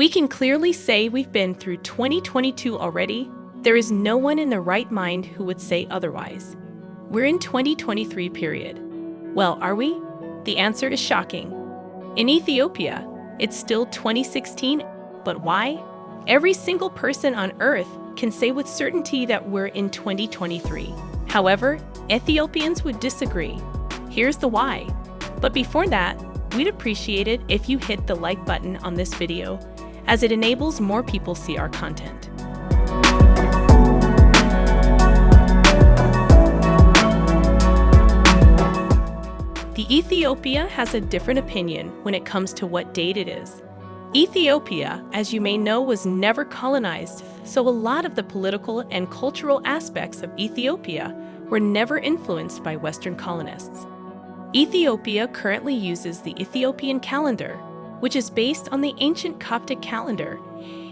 We can clearly say we've been through 2022 already. There is no one in their right mind who would say otherwise. We're in 2023 period. Well, are we? The answer is shocking. In Ethiopia, it's still 2016, but why? Every single person on earth can say with certainty that we're in 2023. However, Ethiopians would disagree. Here's the why. But before that, we'd appreciate it if you hit the like button on this video, as it enables more people see our content. The Ethiopia has a different opinion when it comes to what date it is. Ethiopia, as you may know, was never colonized, so a lot of the political and cultural aspects of Ethiopia were never influenced by Western colonists. Ethiopia currently uses the Ethiopian calendar, which is based on the ancient Coptic calendar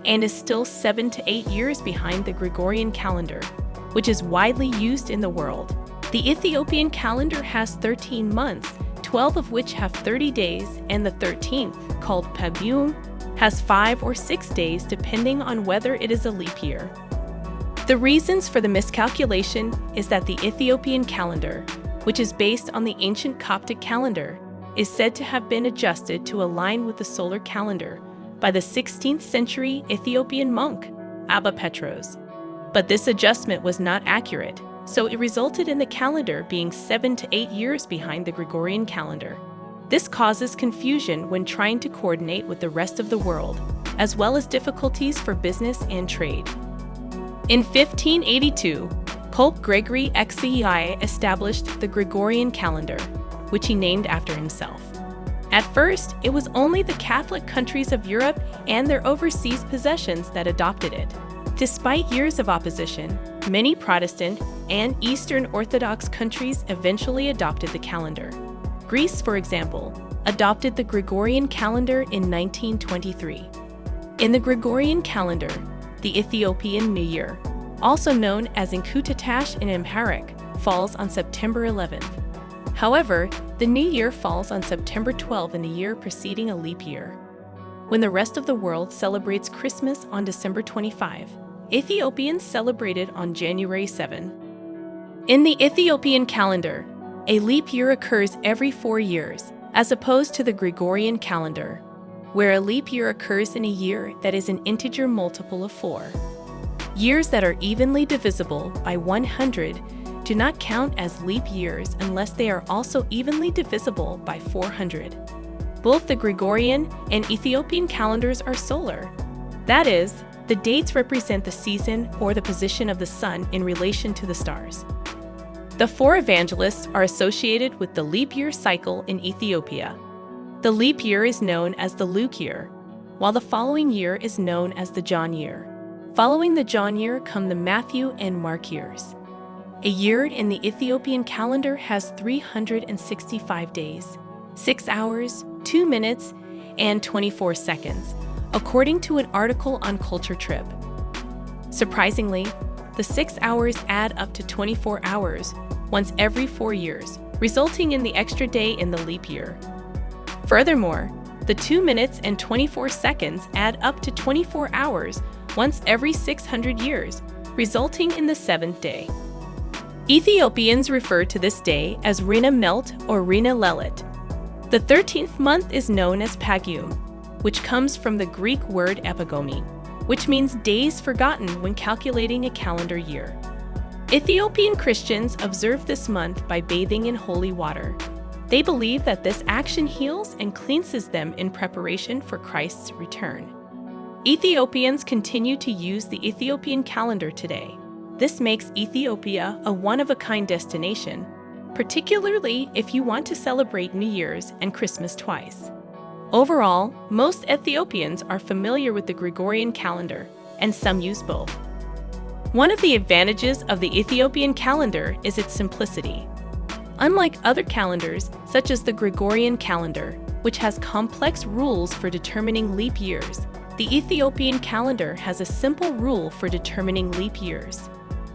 and is still seven to eight years behind the Gregorian calendar, which is widely used in the world. The Ethiopian calendar has 13 months, 12 of which have 30 days, and the 13th, called Pagum, has five or six days depending on whether it is a leap year. The reasons for the miscalculation is that the Ethiopian calendar, which is based on the ancient Coptic calendar, is said to have been adjusted to align with the solar calendar by the 16th century Ethiopian monk, Abba Petros. But this adjustment was not accurate, so it resulted in the calendar being seven to eight years behind the Gregorian calendar. This causes confusion when trying to coordinate with the rest of the world, as well as difficulties for business and trade. In 1582, Pope Gregory XCI established the Gregorian calendar, which he named after himself. At first, it was only the Catholic countries of Europe and their overseas possessions that adopted it. Despite years of opposition, many Protestant and Eastern Orthodox countries eventually adopted the calendar. Greece, for example, adopted the Gregorian calendar in 1923. In the Gregorian calendar, the Ethiopian New Year, also known as Enkutatsh in Amharic, falls on September 11th. However, the New Year falls on September 12 in the year preceding a leap year. When the rest of the world celebrates Christmas on December 25, Ethiopians celebrate it on January 7. In the Ethiopian calendar, a leap year occurs every four years, as opposed to the Gregorian calendar, where a leap year occurs in a year that is an integer multiple of 4. Years that are evenly divisible by 100 do not count as leap years unless they are also evenly divisible by 400. Both the Gregorian and Ethiopian calendars are solar. That is, the dates represent the season or the position of the sun in relation to the stars. The four evangelists are associated with the leap year cycle in Ethiopia. The leap year is known as the Luke year, while the following year is known as the John year. Following the John year come the Matthew and Mark years. A year in the Ethiopian calendar has 365 days, 6 hours, 2 minutes, and 24 seconds, according to an article on Culture Trip. Surprisingly, the 6 hours add up to 24 hours once every four years, resulting in the extra day in the leap year. Furthermore, the 2 minutes and 24 seconds add up to 24 hours once every 600 years, resulting in the seventh day. Ethiopians refer to this day as Rina Melt or Rina Lelit. The 13th month is known as Pagum, which comes from the Greek word epigomi, which means days forgotten when calculating a calendar year. Ethiopian Christians observe this month by bathing in holy water. They believe that this action heals and cleanses them in preparation for Christ's return. Ethiopians continue to use the Ethiopian calendar today. This makes Ethiopia a one-of-a-kind destination, particularly if you want to celebrate New Year's and Christmas twice. Overall, most Ethiopians are familiar with the Gregorian calendar, and some use both. One of the advantages of the Ethiopian calendar is its simplicity. Unlike other calendars, such as the Gregorian calendar, which has complex rules for determining leap years, the Ethiopian calendar has a simple rule for determining leap years.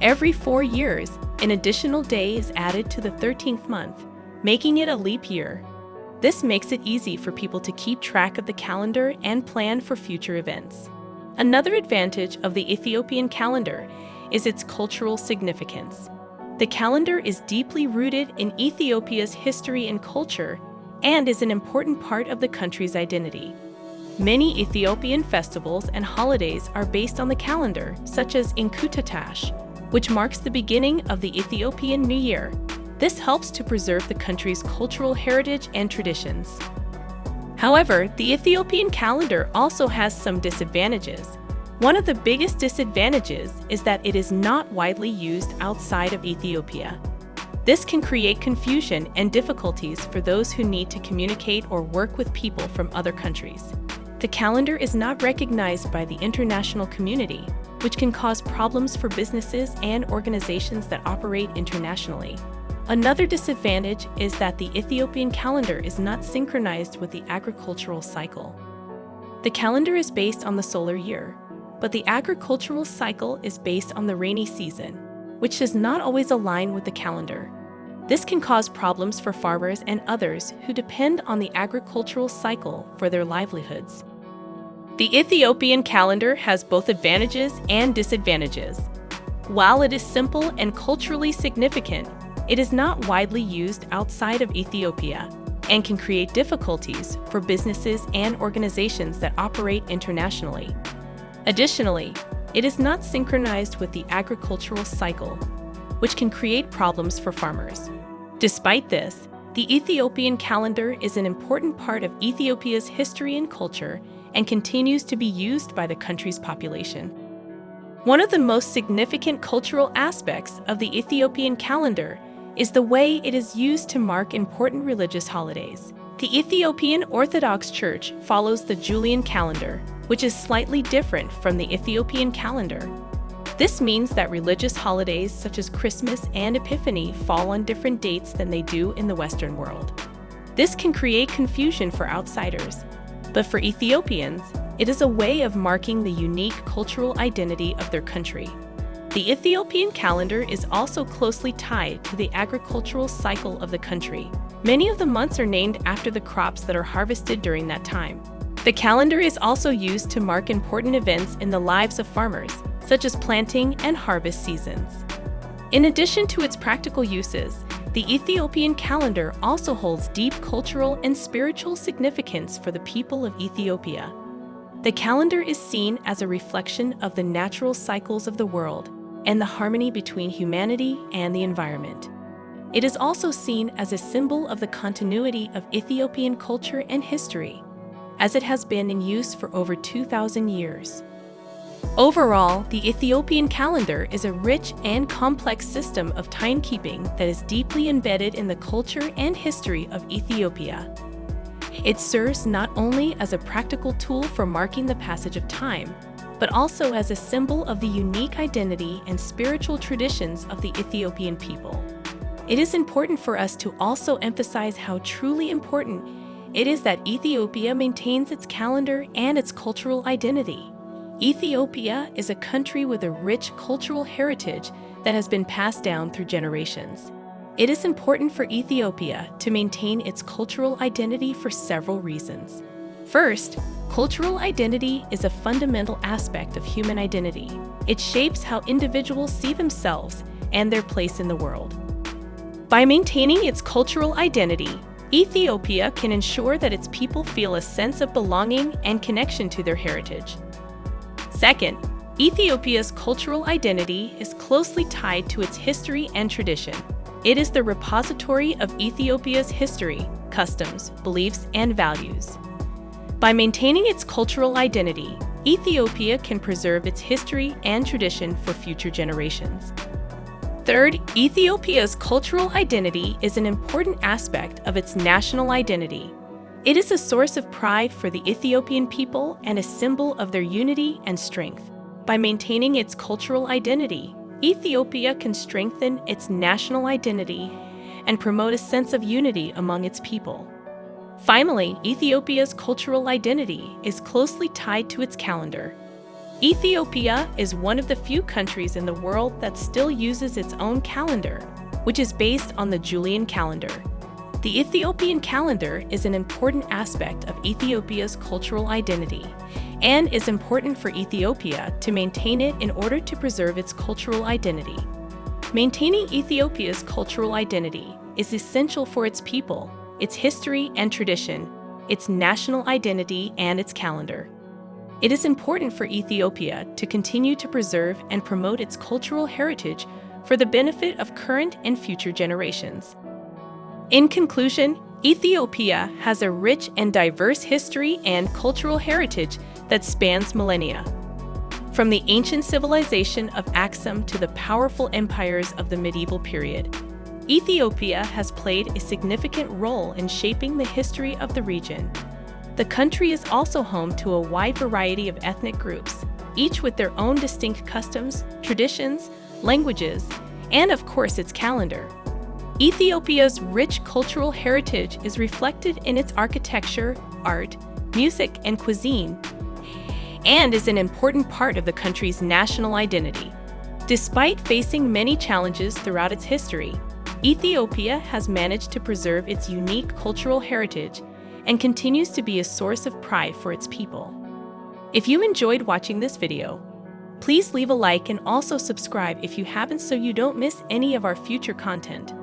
Every four years, an additional day is added to the 13th month, making it a leap year. This makes it easy for people to keep track of the calendar and plan for future events. Another advantage of the Ethiopian calendar is its cultural significance. The calendar is deeply rooted in Ethiopia's history and culture and is an important part of the country's identity. Many Ethiopian festivals and holidays are based on the calendar, such as Enkutatsh, which marks the beginning of the Ethiopian New Year. This helps to preserve the country's cultural heritage and traditions. However, the Ethiopian calendar also has some disadvantages. One of the biggest disadvantages is that it is not widely used outside of Ethiopia. This can create confusion and difficulties for those who need to communicate or work with people from other countries. The calendar is not recognized by the international community, which can cause problems for businesses and organizations that operate internationally. Another disadvantage is that the Ethiopian calendar is not synchronized with the agricultural cycle. The calendar is based on the solar year, but the agricultural cycle is based on the rainy season, which does not always align with the calendar. This can cause problems for farmers and others who depend on the agricultural cycle for their livelihoods. The Ethiopian calendar has both advantages and disadvantages. While it is simple and culturally significant, it is not widely used outside of Ethiopia and can create difficulties for businesses and organizations that operate internationally. Additionally, it is not synchronized with the agricultural cycle, which can create problems for farmers. Despite this, the Ethiopian calendar is an important part of Ethiopia's history and culture and continues to be used by the country's population. One of the most significant cultural aspects of the Ethiopian calendar is the way it is used to mark important religious holidays. The Ethiopian Orthodox Church follows the Julian calendar, which is slightly different from the Ethiopian calendar. This means that religious holidays such as Christmas and Epiphany fall on different dates than they do in the Western world. This can create confusion for outsiders, but for Ethiopians, it is a way of marking the unique cultural identity of their country. The Ethiopian calendar is also closely tied to the agricultural cycle of the country. Many of the months are named after the crops that are harvested during that time. The calendar is also used to mark important events in the lives of farmers, such as planting and harvest seasons. In addition to its practical uses, the Ethiopian calendar also holds deep cultural and spiritual significance for the people of Ethiopia. The calendar is seen as a reflection of the natural cycles of the world and the harmony between humanity and the environment. It is also seen as a symbol of the continuity of Ethiopian culture and history, as it has been in use for over 2,000 years. Overall, the Ethiopian calendar is a rich and complex system of timekeeping that is deeply embedded in the culture and history of Ethiopia. It serves not only as a practical tool for marking the passage of time, but also as a symbol of the unique identity and spiritual traditions of the Ethiopian people. It is important for us to also emphasize how truly important it is that Ethiopia maintains its calendar and its cultural identity. Ethiopia is a country with a rich cultural heritage that has been passed down through generations. It is important for Ethiopia to maintain its cultural identity for several reasons. First, cultural identity is a fundamental aspect of human identity. It shapes how individuals see themselves and their place in the world. By maintaining its cultural identity, Ethiopia can ensure that its people feel a sense of belonging and connection to their heritage. Second, Ethiopia's cultural identity is closely tied to its history and tradition. It is the repository of Ethiopia's history, customs, beliefs, and values. By maintaining its cultural identity, Ethiopia can preserve its history and tradition for future generations. Third, Ethiopia's cultural identity is an important aspect of its national identity it is a source of pride for the Ethiopian people and a symbol of their unity and strength. By maintaining its cultural identity, Ethiopia can strengthen its national identity and promote a sense of unity among its people. Finally, Ethiopia's cultural identity is closely tied to its calendar. Ethiopia is one of the few countries in the world that still uses its own calendar, which is based on the Julian calendar. The Ethiopian calendar is an important aspect of Ethiopia's cultural identity and is important for Ethiopia to maintain it in order to preserve its cultural identity. Maintaining Ethiopia's cultural identity is essential for its people, its history and tradition, its national identity, and its calendar. It is important for Ethiopia to continue to preserve and promote its cultural heritage for the benefit of current and future generations. In conclusion, Ethiopia has a rich and diverse history and cultural heritage that spans millennia. From the ancient civilization of Aksum to the powerful empires of the medieval period, Ethiopia has played a significant role in shaping the history of the region the country is also home to a wide variety of ethnic groups, each with their own distinct customs, traditions, languages, and of course its calendar. Ethiopia's rich cultural heritage is reflected in its architecture, art, music, and cuisine, and is an important part of the country's national identity. Despite facing many challenges throughout its history, Ethiopia has managed to preserve its unique cultural heritage and continues to be a source of pride for its people. If you enjoyed watching this video, please leave a like and also subscribe if you haven't so you don't miss any of our future content.